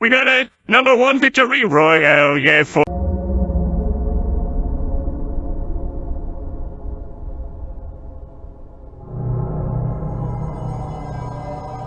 We got a number one victory royale, yeah, for...